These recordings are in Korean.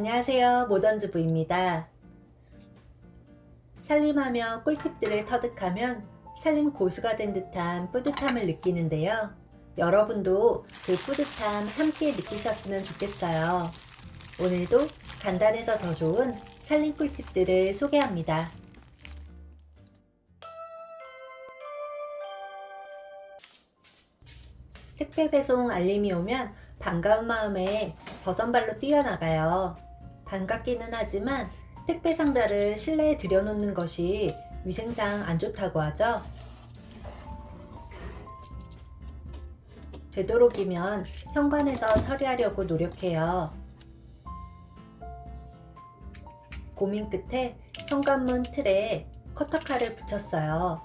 안녕하세요. 모던주부입니다. 살림하며 꿀팁들을 터득하면 살림 고수가 된 듯한 뿌듯함을 느끼는데요. 여러분도 그 뿌듯함 함께 느끼셨으면 좋겠어요. 오늘도 간단해서 더 좋은 살림 꿀팁들을 소개합니다. 택배 배송 알림이 오면 반가운 마음에 버선발로 뛰어나가요. 반갑기는 하지만 택배 상자를 실내에 들여놓는 것이 위생상 안 좋다고 하죠. 되도록이면 현관에서 처리하려고 노력해요. 고민 끝에 현관문 틀에 커터칼을 붙였어요.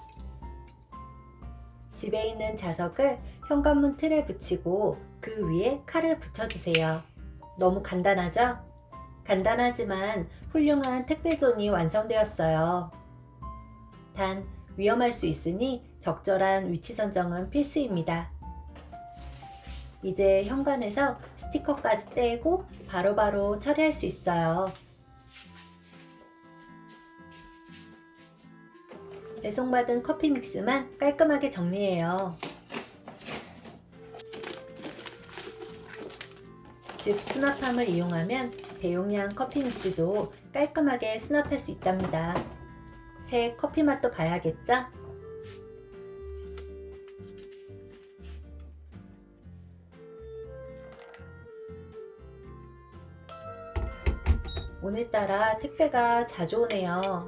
집에 있는 자석을 현관문 틀에 붙이고 그 위에 칼을 붙여주세요. 너무 간단하죠? 간단하지만 훌륭한 택배존이 완성되었어요. 단 위험할 수 있으니 적절한 위치 선정은 필수입니다. 이제 현관에서 스티커까지 떼고 바로바로 바로 처리할 수 있어요. 배송받은 커피 믹스만 깔끔하게 정리해요. 즉 수납함을 이용하면 대용량 커피 믹스도 깔끔하게 수납할 수 있답니다. 새 커피 맛도 봐야겠죠? 오늘따라 택배가 자주 오네요.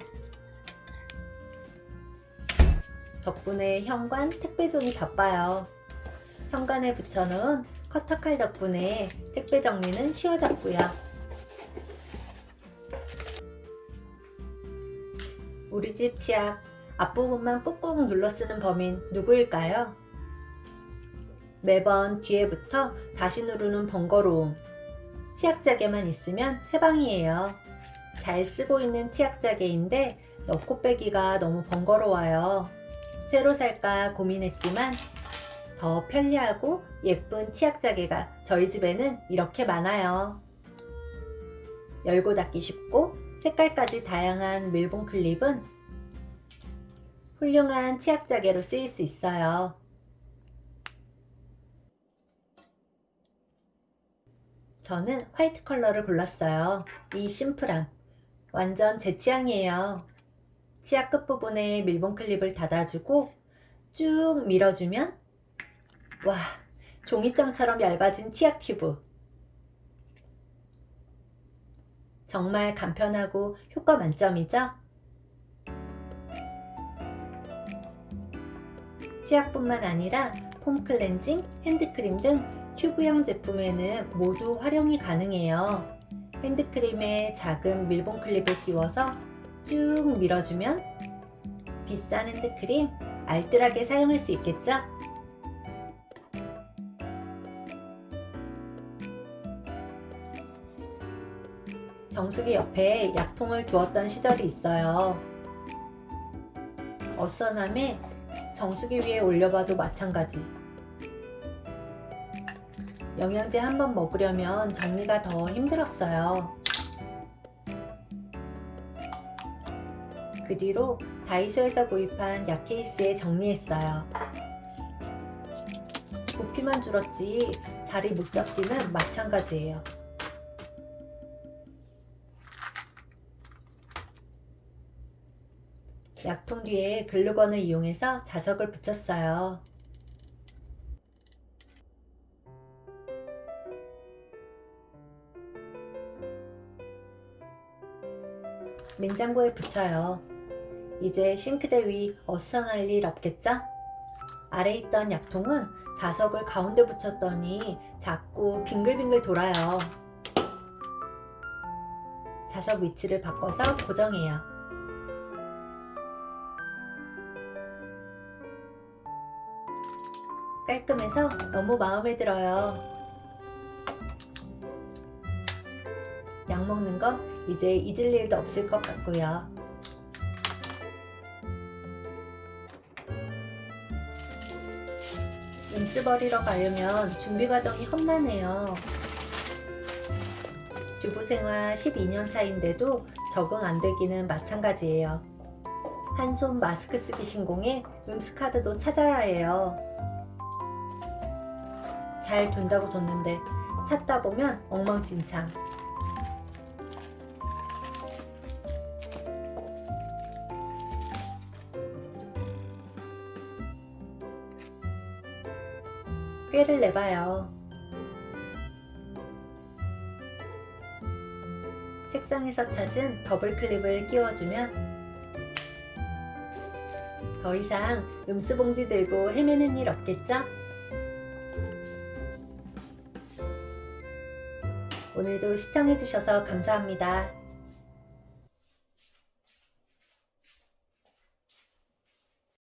덕분에 현관 택배존이 바빠요. 현관에 붙여놓은 커터칼 덕분에 택배 정리는 쉬워졌고요. 우리 집 치약 앞부분만 꾹꾹 눌러 쓰는 범인 누구일까요? 매번 뒤에부터 다시 누르는 번거로움 치약자개만 있으면 해방이에요. 잘 쓰고 있는 치약자개인데 넣고 빼기가 너무 번거로워요. 새로 살까 고민했지만 더 편리하고 예쁜 치약자개가 저희 집에는 이렇게 많아요. 열고 닫기 쉽고 색깔까지 다양한 밀봉 클립은 훌륭한 치약자개로 쓰일 수 있어요. 저는 화이트 컬러를 골랐어요. 이 심플함. 완전 제 취향이에요. 치약 끝부분에 밀봉 클립을 닫아주고 쭉 밀어주면 와 종이장처럼 얇아진 치약 튜브 정말 간편하고 효과 만점이죠? 치약뿐만 아니라 폼 클렌징, 핸드크림 등 튜브형 제품에는 모두 활용이 가능해요. 핸드크림에 작은 밀봉 클립을 끼워서 쭉 밀어주면 비싼 핸드크림 알뜰하게 사용할 수 있겠죠? 정수기 옆에 약통을 두었던 시절이 있어요. 어선함에 정수기 위에 올려봐도 마찬가지. 영양제 한 번 먹으려면 정리가 더 힘들었어요. 그 뒤로 다이소에서 구입한 약 케이스에 정리했어요. 부피만 줄었지 자리 못 잡기는 마찬가지예요. 약통 뒤에 글루건을 이용해서 자석을 붙였어요. 냉장고에 붙여요. 이제 싱크대 위 어수선할 일 없겠죠? 아래 있던 약통은 자석을 가운데 붙였더니 자꾸 빙글빙글 돌아요. 자석 위치를 바꿔서 고정해요. 깔끔해서 너무 마음에 들어요. 약 먹는 거 이제 잊을 일도 없을 것 같고요. 임스 버리러 가려면 준비 과정이 험난해요. 주부 생활 12년 차인데도 적응 안 되기는 마찬가지예요. 한 손 마스크 쓰기 신공에 음스카드도 찾아야 해요. 잘 둔다고 뒀는데 찾다 보면 엉망진창. 꾀를 내봐요. 책상에서 찾은 더블 클립을 끼워주면 더 이상 음수봉지 들고 헤매는 일 없겠죠? 오늘도 시청해주셔서 감사합니다.